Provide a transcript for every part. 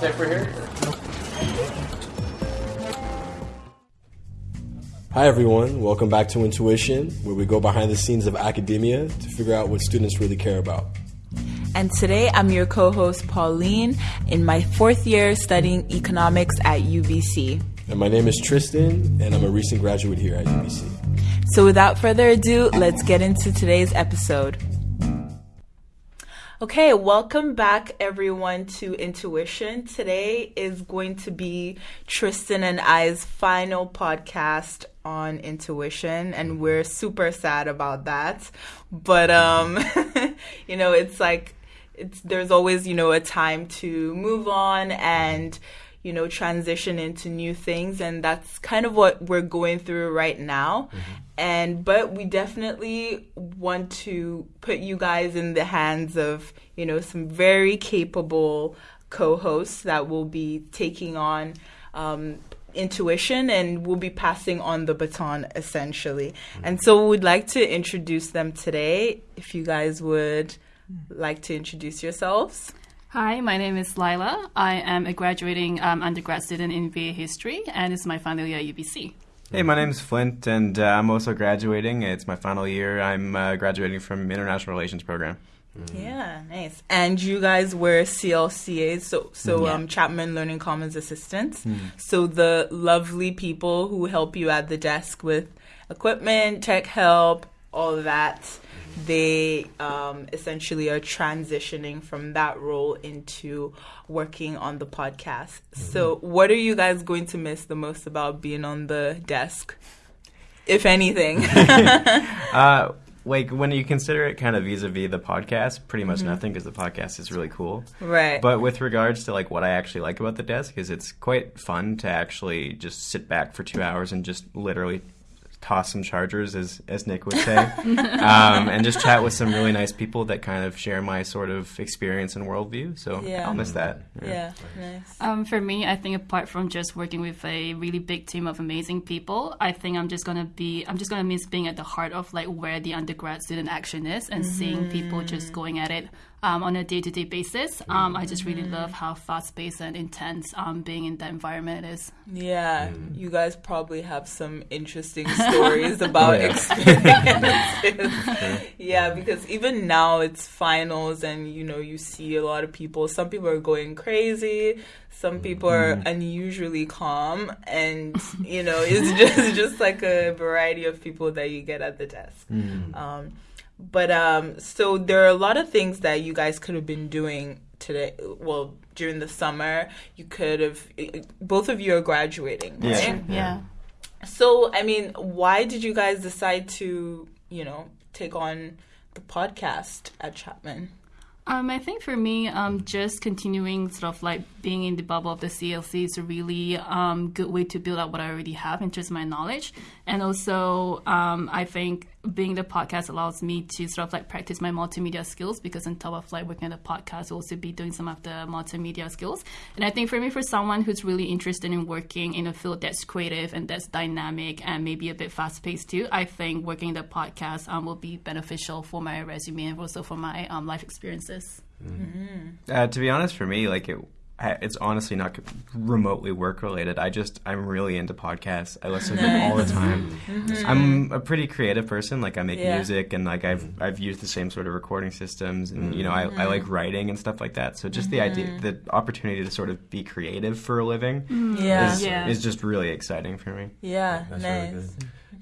latte for here? Hi, everyone. Welcome back to Intuition, where we go behind the scenes of academia to figure out what students really care about. And today I'm your co host, Pauline, in my fourth year studying economics at UBC. And my name is Tristan, and I'm a recent graduate here at UBC. So without further ado, let's get into today's episode. Okay, welcome back everyone to Intuition. Today is going to be Tristan and I's final podcast on Intuition and we're super sad about that. But um you know, it's like it's there's always, you know, a time to move on and you know, transition into new things. And that's kind of what we're going through right now. Mm-hmm. And, but we definitely want to put you guys in the hands of, you know, some very capable co hosts that will be taking on, um, intuition and we'll be passing on the baton essentially. Mm-hmm. And so we'd like to introduce them today. If you guys would like to introduce yourselves. Hi, my name is Lila. I am a graduating um, undergrad student in BA history, and it's my final year at UBC. Hey, my name is Flint, and uh, I'm also graduating. It's my final year. I'm uh, graduating from International Relations program. Mm. Yeah, nice. And you guys were CLCAs, so so yeah. um, Chapman Learning Commons assistants. Mm. So the lovely people who help you at the desk with equipment, tech help, all of that they um, essentially are transitioning from that role into working on the podcast. Mm-hmm. So, what are you guys going to miss the most about being on the desk, if anything? uh, like when you consider it kind of vis-a-vis the podcast pretty much mm-hmm. nothing because the podcast is really cool right but with regards to like what i actually like about the desk is it's quite fun to actually just sit back for two hours and just literally toss some chargers, as as Nick would say, um, and just chat with some really nice people that kind of share my sort of experience and worldview. So yeah. I'll miss that. Yeah, yeah. nice. Um, for me, I think apart from just working with a really big team of amazing people, I think I'm just gonna be I'm just gonna miss being at the heart of like where the undergrad student action is and mm-hmm. seeing people just going at it um, on a day to day basis. Um, I just really mm-hmm. love how fast paced and intense um, being in that environment is. Yeah, mm. you guys probably have some interesting stories about yeah. experiences. yeah, because even now it's finals and you know, you see a lot of people. Some people are going crazy, some people are mm. unusually calm and you know it's just just like a variety of people that you get at the desk mm. But um, so there are a lot of things that you guys could have been doing today. Well, during the summer, you could have. Both of you are graduating, right? Yeah. yeah. So, I mean, why did you guys decide to, you know, take on the podcast at Chapman? Um, I think for me, um, just continuing sort of like being in the bubble of the CLC is a really um, good way to build up what I already have in terms of my knowledge. And also, um, I think being the podcast allows me to sort of like practice my multimedia skills because on top of like working at the podcast, I'll also be doing some of the multimedia skills. And I think for me, for someone who's really interested in working in a field that's creative and that's dynamic and maybe a bit fast paced too, I think working the podcast um, will be beneficial for my resume and also for my um, life experiences. Mm-hmm. Uh, to be honest, for me, like it it's honestly not remotely work related. I just I'm really into podcasts. I listen to them all the time. Mm-hmm. I'm a pretty creative person. Like I make yeah. music and like I've I've used the same sort of recording systems and you know I, I like mm-hmm. writing and stuff like that. So just mm-hmm. the idea mm-hmm. the opportunity to sort of be creative for a living mm-hmm. yeah. Is, yeah. is just really exciting for me. Yeah, That's nice. Really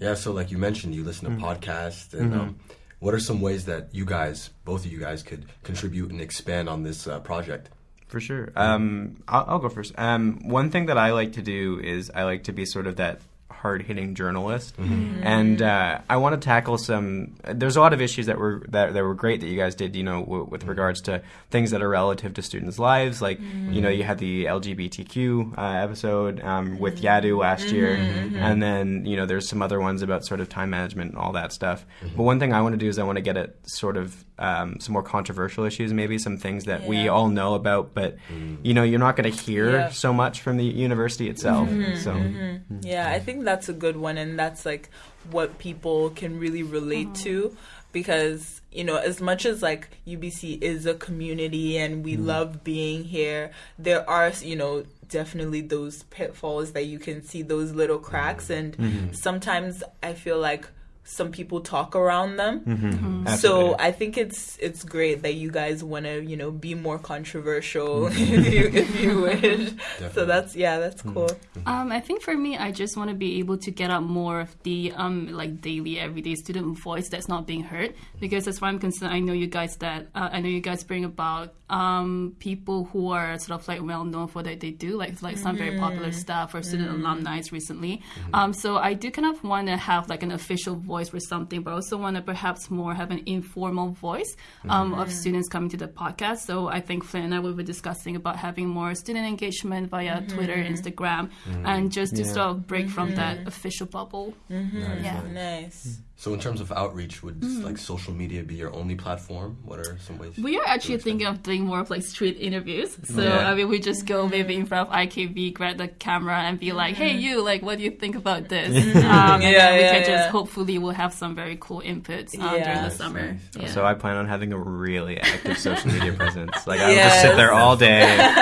yeah, so like you mentioned you listen to podcasts and um, what are some ways that you guys, both of you guys, could contribute and expand on this uh, project? For sure. Um, I'll, I'll, go first. Um, one thing that I like to do is I like to be sort of that hard hitting journalist, mm-hmm. and uh, I want to tackle some. There's a lot of issues that were that, that were great that you guys did. You know, w- with regards to things that are relative to students' lives, like mm-hmm. you know, you had the LGBTQ uh, episode um, with Yadu last year, mm-hmm. and then you know, there's some other ones about sort of time management and all that stuff. Mm-hmm. But one thing I want to do is I want to get it sort of um, some more controversial issues, maybe some things that yeah. we all know about, but mm. you know, you're not going to hear yeah. so much from the university itself. Mm-hmm. So, yeah, I think that's a good one, and that's like what people can really relate mm-hmm. to because you know as much as like UBC is a community and we love being here there are you know definitely those pitfalls that you can see those little cracks and sometimes I feel like some people talk around them. Mm-hmm. so I think it's it's great that you guys want to you know be more controversial if you if you wish. So that's yeah, that's cool. Um, I think for me, I just want to be able to get out more of the um, like daily, everyday student voice that's not being heard. Because as far as I'm concerned, I know you guys that uh, I know you guys bring about um, people who are sort of like well known for what they do, like like some very popular stuff or student alumni recently. Um, so I do kind of want to have like an official voice for something, but also want to perhaps more have an informal voice mm-hmm. um, of students coming to the podcast. So I think Flynn and I we were discussing about having more student engagement via mm-hmm. Twitter, mm-hmm. Instagram, and just to Yeah. sort of break from that official bubble. Yeah. Nice. So in terms of outreach, would like social media be your only platform? What are some ways? We are actually thinking of doing more of like street interviews. So Yeah. I mean, we just go maybe in front of IKB, grab the camera, and be like, "Hey, you! Like, what do you think about this?" um, and Yeah, then we yeah, can just hopefully we'll have some very cool inputs um, during the summer. nice. Yeah. So I plan on having a really active social media presence. Like I would just sit Yes. there all day.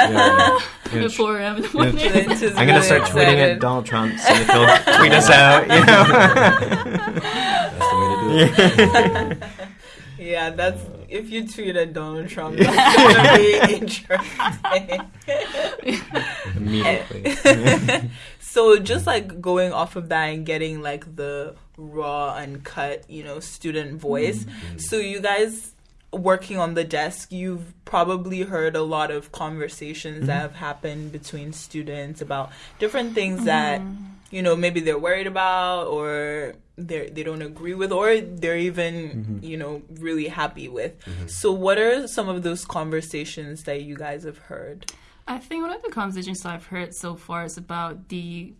you know, you know, At 4 a.m. in the morning. Clint is I'm gonna really start tweeting at Donald Trump, see if he'll tweet us out. You know. That's the way to do. Yeah, that's if you tweeted Donald Trump, that's gonna be interesting. Immediately. so just like going off of that and getting like the raw uncut, you know, student voice. Mm-hmm. So you guys working on the desk, you've probably heard a lot of conversations that mm-hmm. have happened between students about different things that mm-hmm. You know maybe they're worried about or they they don't agree with or they're even mm-hmm. you know really happy with. Mm-hmm. So what are some of those conversations that you guys have heard? I think one of the conversations I've heard so far is about the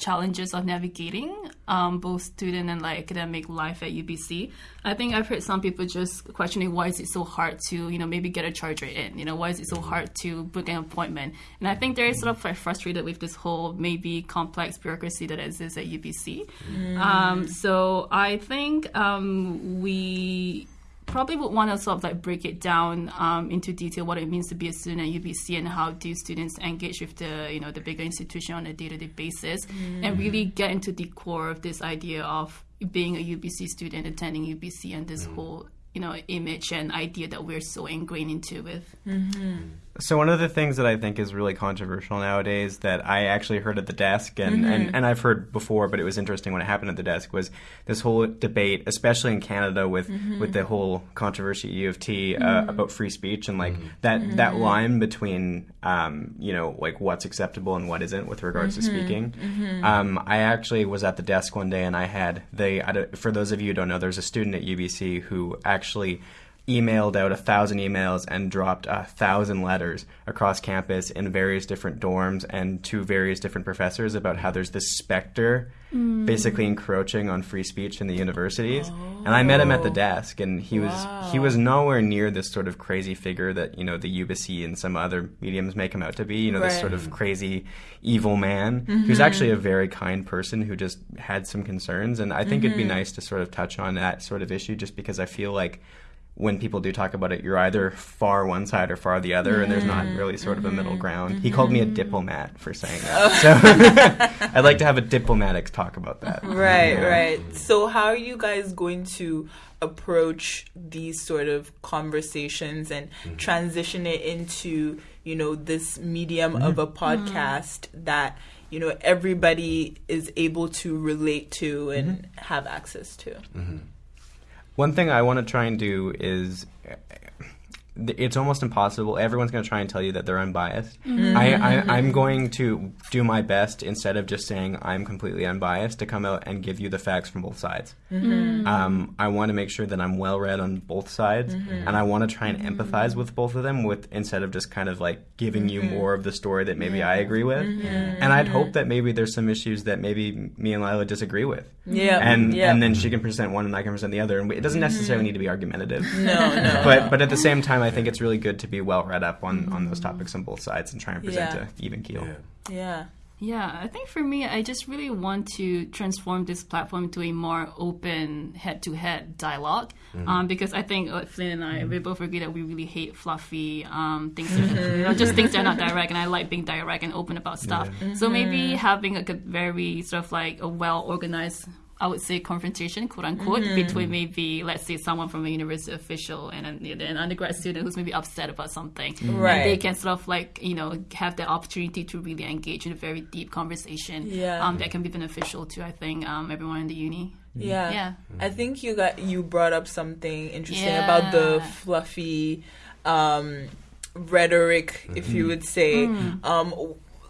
challenges of navigating um, both student and like academic life at UBC. I think I've heard some people just questioning why is it so hard to you know maybe get a charge rate in. You know why is it so hard to book an appointment? And I think they're sort of like frustrated with this whole maybe complex bureaucracy that exists at UBC. Um, so I think um, we probably would want to sort of like break it down um, into detail what it means to be a student at UBC and how do students engage with the you know the bigger institution on a day to day basis mm. and really get into the core of this idea of being a UBC student attending UBC and this mm. whole you know image and idea that we're so ingrained into with. Mm-hmm. Mm. So one of the things that I think is really controversial nowadays that I actually heard at the desk and, and, mm-hmm. and I've heard before, but it was interesting when it happened at the desk was this whole debate, especially in Canada with mm-hmm. with the whole controversy at U of T uh, mm-hmm. about free speech and like that that line between um, you know like what's acceptable and what isn't with regards to speaking. Um, I actually was at the desk one day and I had the I for those of you who don't know, there's a student at UBC who actually emailed out a thousand emails and dropped a thousand letters across campus in various different dorms and to various different professors about how there's this specter mm. basically encroaching on free speech in the universities. And I met him at the oh. desk and he was he was nowhere near this sort of crazy figure that, you know, the UBC and some other mediums make him out to be, you know, this sort of crazy evil man who's mm-hmm. actually a very kind person who just had some concerns. And I think it'd be mm-hmm. nice to sort of touch on that sort of issue just because I feel like when people do talk about it, you're either far one side or far the other, and there's not really sort of a middle mm-hmm. ground. He called me a diplomat for saying that. Oh. So I'd like to have a diplomatic talk about that. Right, Yeah. right. So, how are you guys going to approach these sort of conversations and mm-hmm. transition it into, you know, this medium of a mm-hmm. podcast that, you know, everybody is able to relate to and have access to? One thing I want to try and do is eh, it's almost impossible. Everyone's going to try and tell you that they're unbiased. Mm-hmm. I, I, mm-hmm. I'm going to do my best instead of just saying I'm completely unbiased to come out and give you the facts from both sides. Mm-hmm. Um, I want to make sure that I'm well read on both sides, and I want to try and empathize with both of them with instead of just kind of like giving you more of the story that maybe I agree with. And I'd hope that maybe there's some issues that maybe me and Lila disagree with. Yeah. Mm-hmm. And yeah. and then she can present one and I can present the other, and it doesn't necessarily mm-hmm. need to be argumentative no, no. but but at the same time, I think it's really good to be well read up on, on those topics on both sides and try and present Yeah. a even keel. Yeah. yeah. Yeah, I think for me, I just really want to transform this platform to a more open head-to-head dialogue, um, because I think uh, Flynn and I we both agree that we really hate fluffy um, things, that, you know, just things that are not direct, and I like being direct and open about stuff. So maybe having like a very sort of like a well-organized. I would say confrontation, quote unquote, between maybe let's say someone from a university official and an, an undergrad student who's maybe upset about something, Right. and they can sort of like you know have the opportunity to really engage in a very deep conversation Yeah. um, that can be beneficial to I think um, everyone in the uni. Yeah. Yeah. I think you got you brought up something interesting Yeah. about the fluffy um, rhetoric, if you would say. Hmm. Um,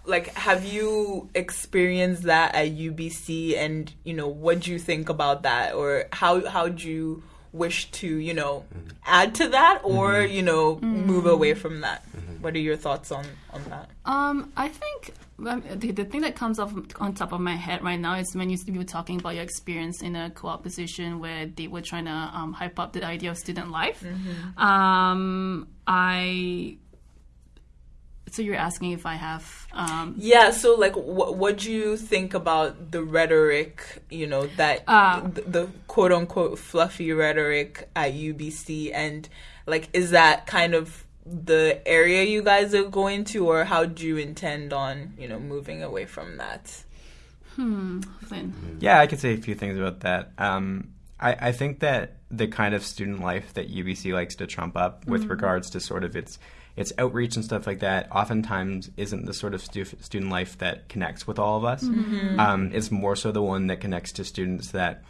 like, have you experienced that at UBC, and you know, what do you think about that, or how how do you wish to you know add to that, or you know, move away from that? What are your thoughts on on that? Um, I think um, the, the thing that comes off on top of my head right now is when you, you were talking about your experience in a co-op position where they were trying to um, hype up the idea of student life. Um, I. So you're asking if I have um, Yeah, so like, what what do you think about the rhetoric? You know that Uh, the, the quote unquote fluffy rhetoric at UBC, and like, is that kind of the area you guys are going to, or how do you intend on you know moving away from that? Flynn. Yeah, I could say a few things about that. Um, I, I think that the kind of student life that UBC likes to trump up with regards to sort of its its outreach and stuff like that, oftentimes isn't the sort of stu- student life that connects with all of us. Um, it's more so the one that connects to students that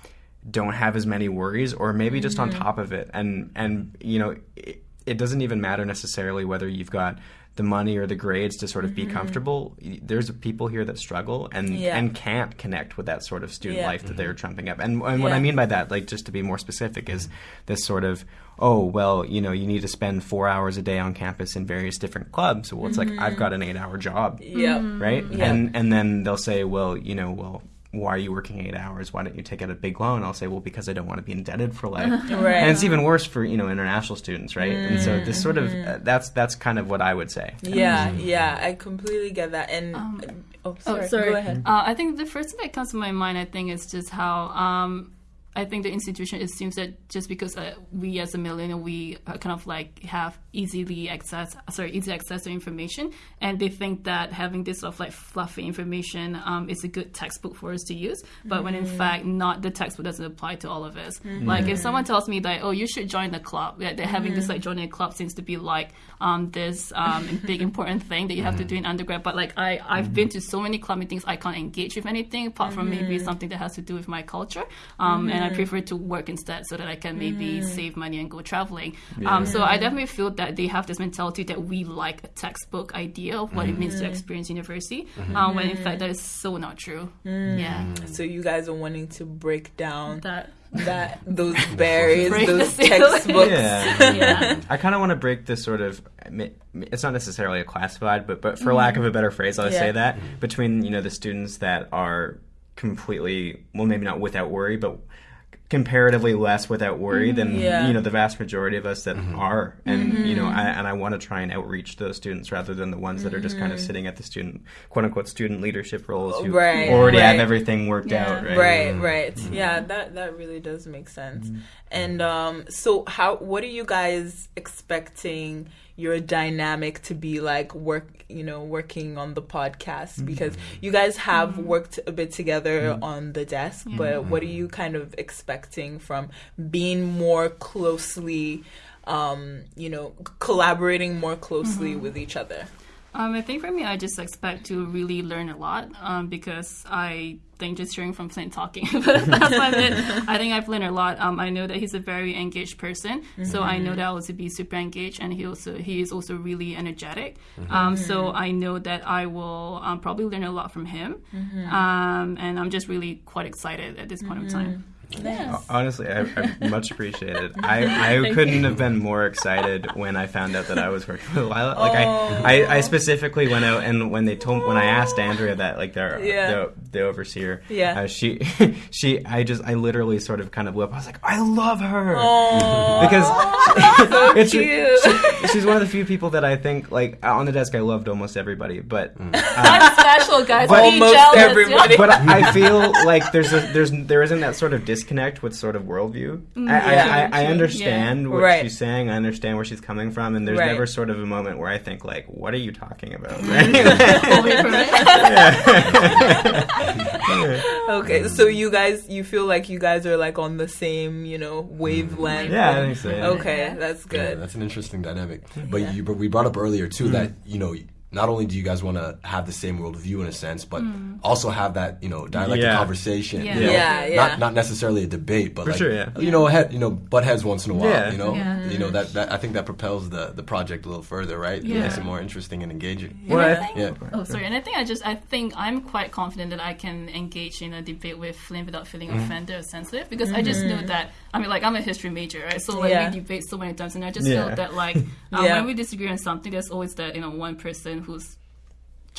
don't have as many worries, or maybe just on top of it. And and you know, it, it doesn't even matter necessarily whether you've got the money or the grades to sort of be mm-hmm. comfortable. There's people here that struggle and Yeah. and can't connect with that sort of student Yeah. life that they're mm-hmm. trumping up. And, and what I mean by that, like just to be more specific, is this sort of, oh, well, you know, you need to spend four hours a day on campus in various different clubs. Well, it's like I've mm-hmm. got an eight-hour job, Yeah, right? Yeah. And and then they'll say, well, you know, well. Why are you working eight hours? Why don't you take out a big loan? I'll say, well, because I don't want to be indebted for life. Right. And it's even worse for you know international students, right? And so this sort of uh, that's that's kind of what I would say. yeah, yeah. I completely get that. And oh, sorry, Oh, sorry. go ahead. Uh, I think the first thing that comes to my mind, I think, is just how um, I think the institution. assumes that just because uh, we as a millennial, we uh, kind of like have easily access, sorry, easy access to information, and they think that having this sort of like fluffy information um, is a good textbook for us to use. But when in fact, not the textbook doesn't apply to all of us. Like if someone tells me that, oh, you should join the club, yeah, they're having this like joining a club seems to be like um, this um, big important thing that you have to do in undergrad. But like I, I've been to so many club meetings, I can't engage with anything apart from maybe something that has to do with my culture. Um, And I prefer to work instead so that I can maybe save money and go traveling. Um, so I definitely feel that they have this mentality that we like a textbook idea of what it means to mm. experience university, mm-hmm. um, when in mm. fact that is so not true. Mm. Yeah, So you guys are wanting to break down that. that those barriers, those textbooks. Yeah. Yeah. I kind of want to break this sort of. It's not necessarily a classified, but but for lack of a better phrase, I'll Yeah. say that between you know the students that are completely well, maybe not without worry, but comparatively less without worry mm-hmm. than Yeah. you know the vast majority of us that mm-hmm. are, and you know, mm-hmm. I, and I want to try and outreach those students rather than the ones that are just kind of sitting at the student quote unquote student leadership roles who Right, already have everything worked Yeah. out, right? Right, right. Yeah, that that really does make sense. And um so how what are you guys expecting your dynamic to be like work, you know, working on the podcast because you guys have worked a bit together on the desk, but what are you kind of expecting from being more closely um, you know, collaborating more closely with each other? Um, I think for me, I just expect to really learn a lot um, because I think just hearing from Flint talking. For the past five minutes, I think I've learned a lot. Um, I know that he's a very engaged person, so I know that I will also be super engaged, and he also he is also really energetic. Um, so I know that I will um, probably learn a lot from him, um, and I'm just really quite excited at this point of time. Yes. Honestly, I, I much appreciate it. I, I couldn't have been more excited when I found out that I was working with Lila. Like I, oh. I, I specifically went out and when they told when I asked Andrea that like their Yeah. the, the overseer, Yeah. uh, she she I just I literally sort of kind of whip. I was like, I love her Oh, because it's cute. she's one of the few people that I think like uh, on the desk. I loved almost everybody, but mm. uh, I'm special, guys. But- Almost jealous, everybody. yeah. but I feel like there's a, there's there isn't that sort of disconnect with sort of worldview. Mm, I, Yeah. I, I, I True, understand what Right. she's saying. I understand where she's coming from, and there's Right. never sort of a moment where I think like, "What are you talking about?" Mm. Away okay, so you guys, you feel like you guys are like on the same, you know, wavelength. yeah, I think so. yeah. Okay, Yeah. that's Yeah, good. that's an interesting dynamic. But Yeah. you, but we brought up earlier too that mm. you know not only do you guys want to have the same worldview in a sense, but mm. also have that you know dialectic Yeah. conversation. Yeah. You know? Yeah, yeah. Not not necessarily a debate, but For like sure, yeah. you know head you know butt heads once in a while. Yeah. You know Yeah. you know that, that I think that propels the the project a little further, right? It Yeah. makes it more interesting and engaging. Well, And I I- think- Yeah. Oh, sorry. And I think I just I think I'm quite confident that I can engage in a debate with Flynn without feeling mm-hmm. offended or sensitive because I just mm-hmm. know that I mean like I'm a history major, right? So like Yeah. we debate so many times, and I just Yeah. feel that like um, Yeah. when we disagree on something, there's always that you know one person who's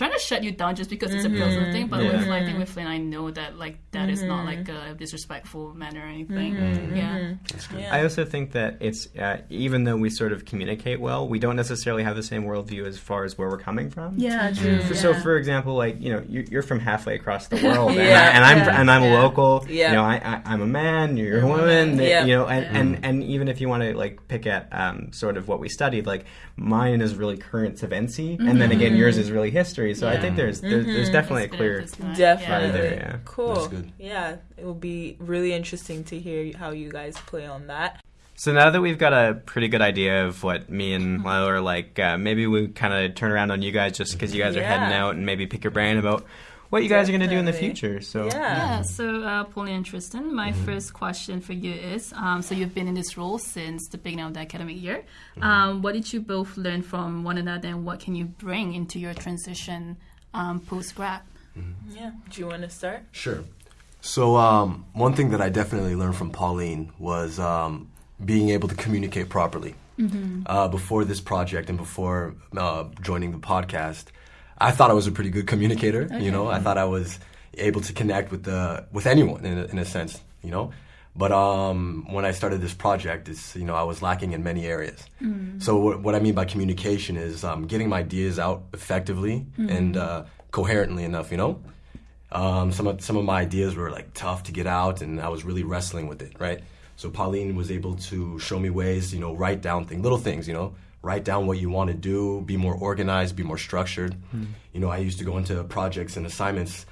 trying to shut you down just because it's a personal mm-hmm. thing. But Yeah. with I think mm-hmm. with Flynn, I know that like that is not like mm-hmm. a disrespectful manner or anything. Yeah. That's good. Yeah. I also think that it's uh, even though we sort of communicate well, we don't necessarily have the same worldview as far as where we're coming from. Yeah, true. For, So, for example, like you know, you- you're from halfway across the world, and, Yeah, I, and I'm yeah, and I'm yeah. a local. Yeah. You know, I, I I'm a man. You're a woman. that- Yeah. You know, and, Yeah. and and even if you want to like pick at um, sort of what we studied, like mine is really current eventy, and then again yours is really history. So I think there's there's, there's definitely a clear. good at this time. Definitely. Right there, yeah. Cool. That's good. Yeah, it will be really interesting to hear how you guys play on that. So now that we've got a pretty good idea of what me and Lila are like, uh, maybe we kind of turn around on you guys just because you guys are heading out and maybe pick your brain about what you guys are going to do in the future. So Yeah. Yeah, so uh, Pauline and Tristan, my first question for you is um, so you've been in this role since the beginning of the academic year. Um, what did you both learn from one another and what can you bring into your transition um, post grad? Yeah. Do you want to start? Sure. So um, one thing that I definitely learned from Pauline was um, being able to communicate properly. Uh, before this project and before uh, joining the podcast, I thought I was a pretty good communicator. You know, I thought I was able to connect with the with anyone in a, in a sense. You know, but um, when I started this project, it's you know I was lacking in many areas. So what, what I mean by communication is um, getting my ideas out effectively and uh, coherently enough. You know, um, some of some of my ideas were like tough to get out, and I was really wrestling with it. Right. So Pauline was able to show me ways, you know, write down things, little things, you know, write down what you want to do, be more organized, be more structured. Hmm. You know, I used to go into projects and assignments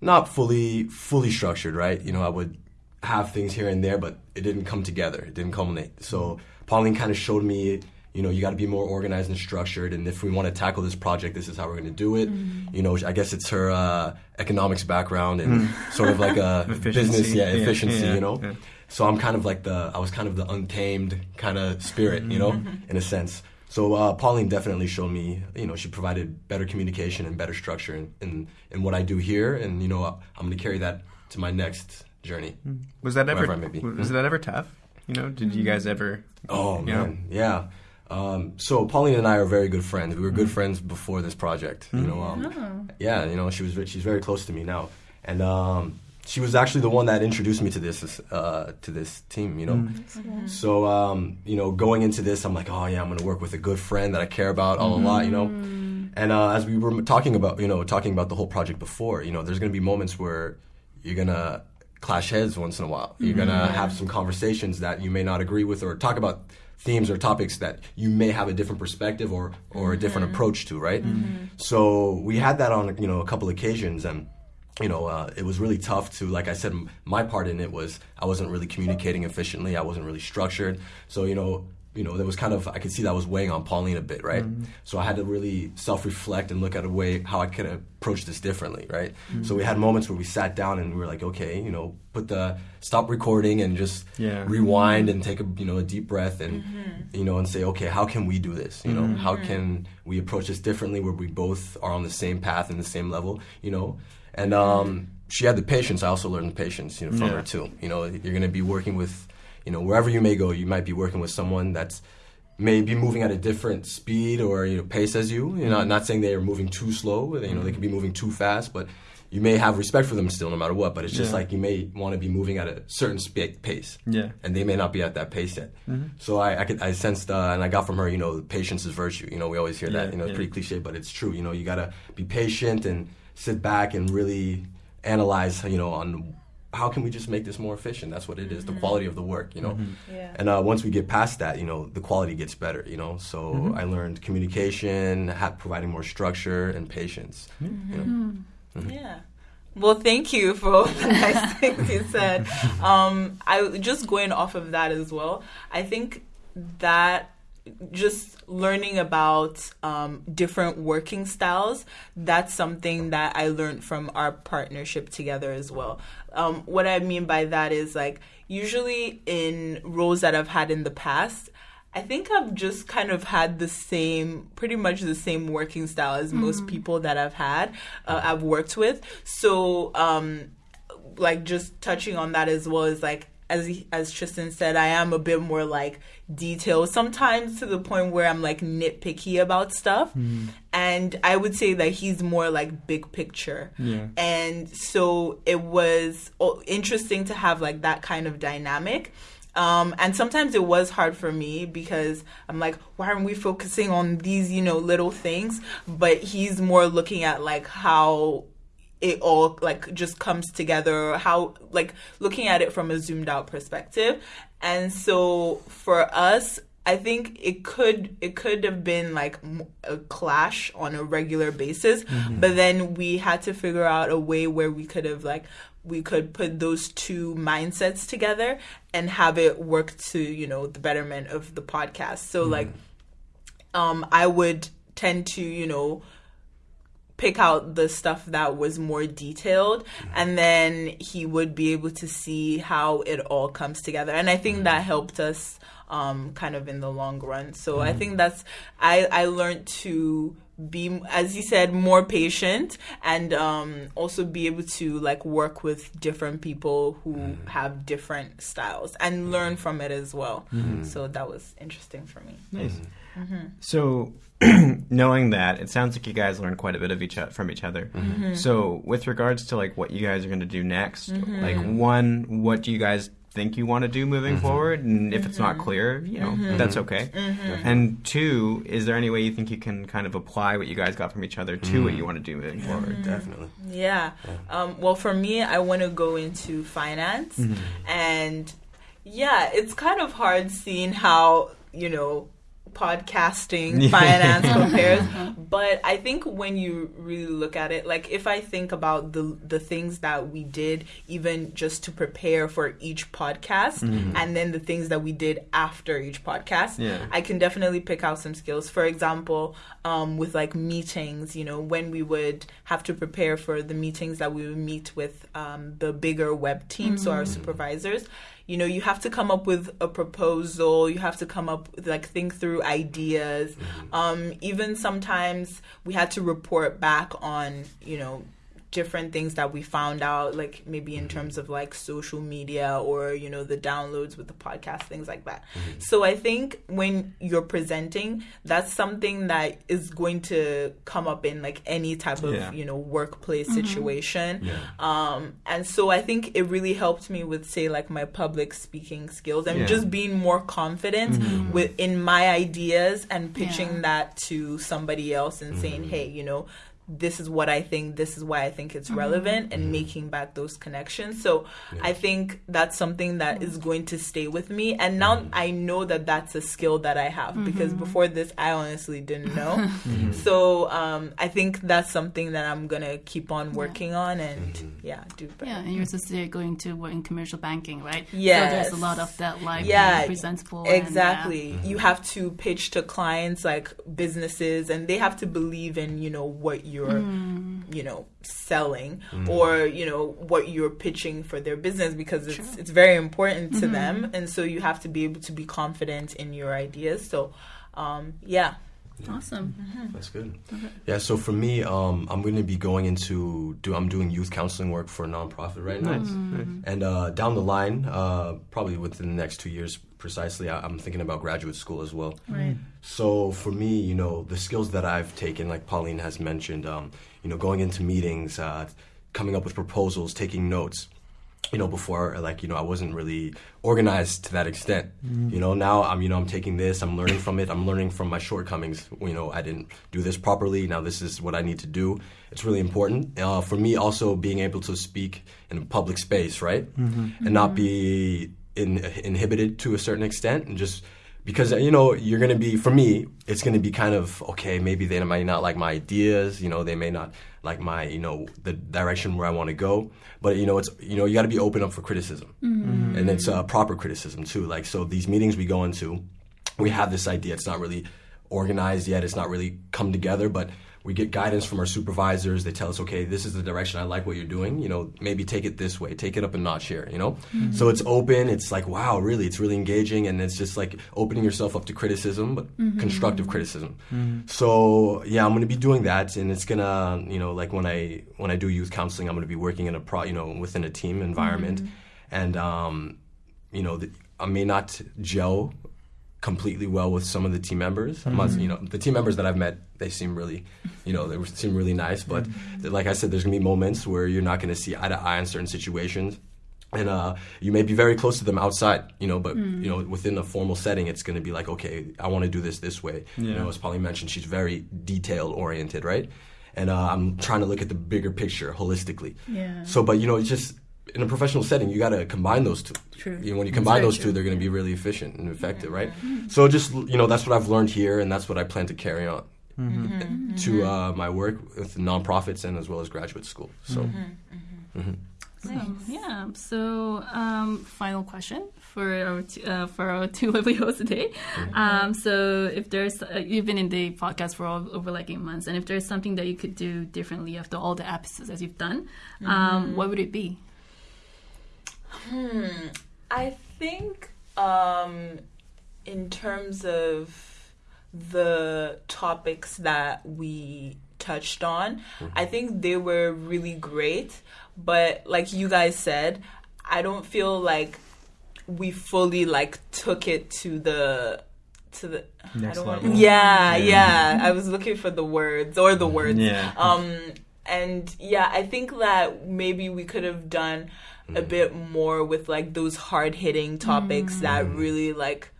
not fully fully structured, right? You know, I would have things here and there, but it didn't come together. It didn't culminate. So Pauline kind of showed me, you know, you got to be more organized and structured. And if we want to tackle this project, this is how we're going to do it. Hmm. You know, I guess it's her uh, economics background and hmm. sort of like a business, yeah, Yeah, efficiency. yeah, you know. yeah. So I'm kind of like the I was kind of the untamed kind of spirit, you know, in a sense. So uh, Pauline definitely showed me, you know, she provided better communication and better structure in, in, in what I do here, and you know, I'm going to carry that to my next journey. was that ever I may be. was that ever tough? You know, did you guys ever? Oh you know? man, yeah. Um, so Pauline and I are very good friends. We were good friends before this project. You know, um, yeah. You know, she was she's very close to me now, and um, she was actually the one that introduced me to this uh, to this team. You know, so um, you know, going into this, I'm like, oh yeah, I'm gonna work with a good friend that I care about all a lot. You know, and uh, as we were talking about, you know, talking about the whole project before, you know, there's gonna be moments where you're gonna clash heads once in a while. You're gonna have some conversations that you may not agree with, or talk about themes or topics that you may have a different perspective or or a different approach to, right? So we had that on you know a couple occasions, and you know uh, it was really tough to, like I said, m- my part in it was I wasn't really communicating efficiently. I wasn't really structured. So you know. You know, there was kind of I could see that was weighing on Pauline a bit, right? Mm-hmm. So I had to really self-reflect and look at a way how I could approach this differently, right? Mm-hmm. So we had moments where we sat down and we were like, okay, you know, put the stop recording and just Yeah. rewind and take a you know a deep breath and mm-hmm. you know and say okay how can we do this you know how can we approach this differently where we both are on the same path and the same level you know and um, she had the patience I also learned the patience you know from Yeah. her too you know you're gonna be working with you know wherever you may go you might be working with someone that's may be moving at a different speed or you know pace as you you know not saying they are moving too slow you know they could be moving too fast but you may have respect for them still, no matter what. But it's just Yeah. like you may want to be moving at a certain spa- pace, Yeah. and they may not be at that pace yet. So I, I could, I sensed, uh, and I got from her, you know, patience is virtue. You know, we always hear Yeah, that. You know, it's pretty cliche, but it's true. You know, you gotta be patient and sit back and really analyze. You know, on how can we just make this more efficient? That's what it is. The mm-hmm. quality of the work. You know, mm-hmm. Yeah. and uh, once we get past that, you know, the quality gets better. You know, so mm-hmm. I learned communication, ha- providing more structure and patience. You know? Yeah. Well, thank you for all the nice things you said. Um, I just going off of that as well. I think that just learning about um, different working styles that's something that i learned from our partnership together as well um, what i mean by that is like usually in roles that i've had in the past I think I've just kind of had the same, pretty much the same working style as most people that I've had, uh, I've worked with. So, um, like, just touching on that as well is like, as he, as Tristan said, I am a bit more like detailed, sometimes to the point where I'm like nitpicky about stuff. And I would say that he's more like big picture. Yeah. And so it was oh, interesting to have like that kind of dynamic. Um, and sometimes it was hard for me because I'm like, why aren't we focusing on these, you know, little things? But he's more looking at like how it all like just comes together, how like looking at it from a zoomed out perspective. And so for us, I think it could it could have been like a clash on a regular basis, but then we had to figure out a way where we could have like we could put those two mindsets together and have it work to you know the betterment of the podcast. So like, um, I would tend to you know pick out the stuff that was more detailed mm-hmm. and then he would be able to see how it all comes together. And i think mm-hmm. that helped us um, kind of in the long run. So i mm-hmm. think that's i i learned to be as you said more patient and um, also be able to like work with different people who have different styles and learn from it as well. So that was interesting for me. Nice. Mm-hmm. So, knowing that, it sounds like you guys learn quite a bit of each o- from each other. Mm-hmm. So, with regards to like what you guys are going to do next, Mm-hmm. like one, what do you guys think you want to do moving forward? And if it's not Mm-hmm. clear, you know, that's okay. And two, is there any way you think you can kind of apply what you guys got from each other to what you want to do moving forward? Definitely. Yeah. Um, well, for me, I want to go into finance. And yeah, it's kind of hard seeing how, you know, podcasting finance compares but i think when you really look at it like if i think about the the things that we did even just to prepare for each podcast and then the things that we did after each podcast Yeah. I can definitely pick out some skills. For example, um, with like meetings, you know, when we would have to prepare for the meetings that we would meet with um, the bigger web team, so our supervisors, you know, you have to come up with a proposal, you have to come up with like think through ideas. Um, even sometimes we had to report back on, you know, different things that we found out like maybe in mm-hmm. terms of like social media or you know the downloads with the podcast things like that mm-hmm. so i think when you're presenting that's something that is going to come up in like any type of Yeah. you know workplace mm-hmm. situation Yeah. um and so i think it really helped me with say like my public speaking skills and Yeah. just being more confident with in my ideas and pitching Yeah. that to somebody else and saying hey you know this is what I think, this is why I think it's mm-hmm. relevant, and mm-hmm. making back those connections. So I think that's something that is mm-hmm. going to stay with me. And now I know that that's a skill that I have because before this, I honestly didn't know. So um, I think that's something that I'm going to keep on working on and, yeah, do better. Yeah, and you're associated going to work in commercial banking, right? Yeah. So there's a lot of that, like, Yeah, being presentable. and, Exactly. You have to pitch to clients like businesses and they have to believe in, you know, what you're, mm. you know, selling mm. or, you know, what you're pitching for their business because it's it's very important to mm-hmm. them. And so you have to be able to be confident in your ideas. So, um, yeah. Yeah. Awesome. That's good. Yeah. So for me, um, I'm going to be going into do I'm doing youth counseling work for a nonprofit right now, Nice, nice. and uh, down the line, uh, probably within the next two years, precisely, I, I'm thinking about graduate school as well. Right. So for me, you know, the skills that I've taken, like Pauline has mentioned, um, you know, going into meetings, uh, coming up with proposals, taking notes. You know, before like you know, I wasn't really organized to that extent. Mm-hmm. You know, now I'm you know I'm taking this, I'm learning from it, I'm learning from my shortcomings. You know, I didn't do this properly. Now this is what I need to do. It's really important uh, for me. Also, being able to speak in a public space, right, mm-hmm. and not mm-hmm. be in, inhibited to a certain extent, and just because you know you're going to be for me it's going to be kind of okay maybe they might not like my ideas you know they may not like my you know the direction where i want to go. But you know it's you know you got to be open up for criticism. And it's uh, proper criticism too. Like so these meetings we go into we have this idea. It's not really organized yet. It's not really come together. But we get guidance from our supervisors. They tell us okay this is the direction i like what you're doing. You know maybe take it this way. Take it up a notch here you know? Mm-hmm. So it's open. It's like wow really it's really engaging. And it's just like opening yourself up to criticism but mm-hmm. constructive criticism. Mm-hmm. So yeah i'm going to be doing that. And it's going to you know like when i when i do youth counseling i'm going to be working in a pro you know within a team environment. And um you know the, i may not gel completely well with some of the team members. Not- you know, the team members that I've met, they seem really, you know, they seem really nice. But th- like I said, there's gonna be moments where you're not gonna see eye to eye in certain situations. And uh, you may be very close to them outside, you know, but you know, within a formal setting, it's going to be like, okay, I want to do this this way. You know, as Polly mentioned, she's very detail oriented, right? And uh, I'm trying to look at the bigger picture holistically. Yeah. So, but you know, it's just in a professional setting, you got to combine those two. True. You know, when you combine those true. two, they're going to be really efficient and effective, right? So just you know, that's what I've learned here, and that's what I plan to carry on Mm-hmm. to uh, my work with nonprofits and as well as graduate school. So. Um, yeah. So, um, final question for our t- uh, for our two lovely hosts today. Um, so, if there's uh, you've been in the podcast for all, over like eight months, and if there's something that you could do differently after all the episodes that you've done, um, what would it be? I think um, in terms of the topics that we touched on, I think they were really great. But like you guys said, I don't feel like we fully like took it to the to the Next I don't want level. yeah, Yeah. yeah I was looking for the words or the words Yeah. um and yeah i think that maybe we could have done a mm. bit more with like those hard hitting topics that mm. really like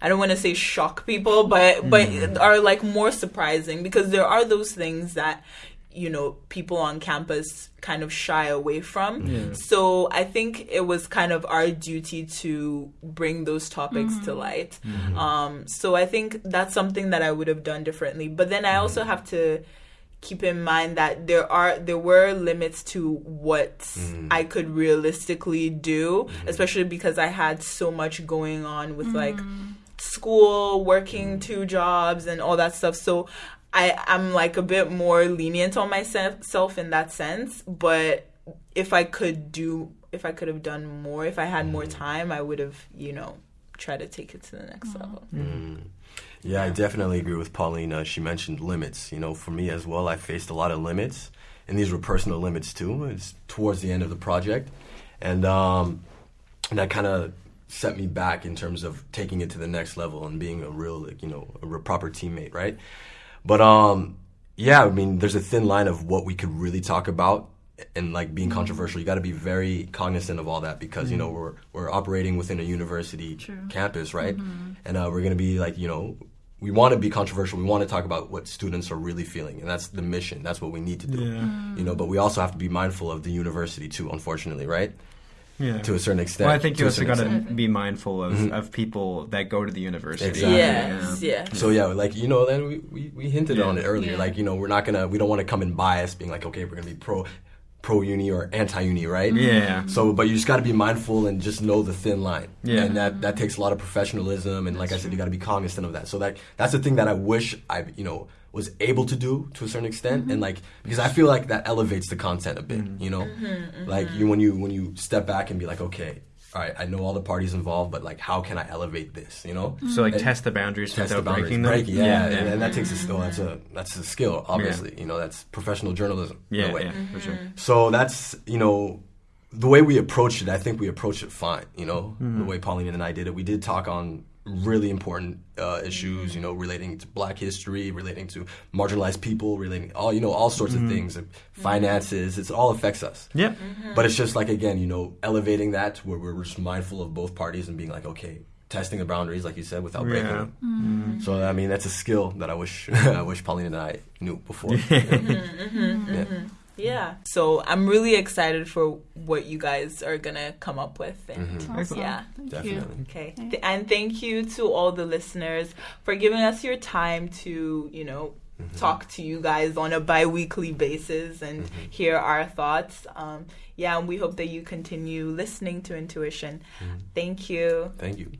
i don't want to say shock people but but mm. are like more surprising because there are those things that you know people on campus kind of shy away from. So i think it was kind of our duty to bring those topics to mm-hmm. light. Mm-hmm. Um so i think that's something that i would have done differently. But then i mm-hmm. also have to keep in mind that there are there were limits to what mm. I could realistically do, mm-hmm. especially because I had so much going on with mm. like school, working mm. two jobs and all that stuff. So I I'm like a bit more lenient on myself in that sense, but if I could do if I could have done more, if I had more mm-hmm. time, I would have, you know, tried to take it to the next mm-hmm. level. Yeah, I definitely agree with Paulina. She mentioned limits. You know, for me as well, I faced a lot of limits, and these were personal limits too. It's towards the end of the project, and um, and that kind of set me back in terms of taking it to the next level and being a real, like, you know, a proper teammate, right? But um, yeah, I mean, there's a thin line of what we could really talk about and like being controversial. You got to be very cognizant of all that because you know we're we're operating within a university True. campus, right? And uh, we're gonna be like, you know, we want to be controversial. We want to talk about what students are really feeling, and that's the mission. That's what we need to do. Yeah. Mm. You know, but we also have to be mindful of the university too. Unfortunately, right? Yeah. To a certain extent. Well, I think to you also got to be mindful of, mm-hmm. of people that go to the university. Exactly. Yes, yeah. So yeah, like you know, then we, we, we hinted Yeah. on it earlier. Yeah. Like you know, we're not gonna we don't want to come in biased, being like, okay, we're gonna be pro pro uni or anti uni, right? Yeah. So, but you just got to be mindful and just know the thin line. Yeah. And that that takes a lot of professionalism, and like I said, you got to be cognizant of that. So that that's the thing that I wish I you know was able to do to a certain extent, and like because I feel like that elevates the content a bit. Mm-hmm. You know, mm-hmm, like mm-hmm. you when you when you step back and be like, okay. All right, I know all the parties involved, but like, how can I elevate this? You know, So like And- test the boundaries test the without boundaries, breaking them. breaking, yeah, yeah, And, and that takes a skill. That's a that's a skill, obviously. You know, that's professional journalism. in a yeah, way. yeah, for sure. Mm-hmm. So that's you know the way we approached it. I think we approached it fine. You know, mm-hmm. the way Pauline and I did it. We did talk on really important uh, issues, you know, relating to Black history, relating to marginalized people, relating all you know all sorts of mm-hmm. things, like finances. It all affects us. Yeah. Mm-hmm. But it's just like again, you know, elevating that to where we're just mindful of both parties and being like, okay, testing the boundaries, like you said, without breaking Yeah. them. Mm-hmm. So I mean, that's a skill that I wish I wish Pauline and I knew before. Yeah. Yeah. So I'm really excited for what you guys are gonna come up with. And Mm-hmm. Awesome. Yeah. Thank Definitely. Okay. Th- and thank you to all the listeners for giving us your time to, you know, talk to you guys on a bi weekly basis and hear our thoughts. Um, yeah, and we hope that you continue listening to Intuition. Thank you. Thank you.